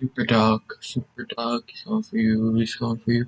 Super dog, super dog, It's all for you, It's all for you.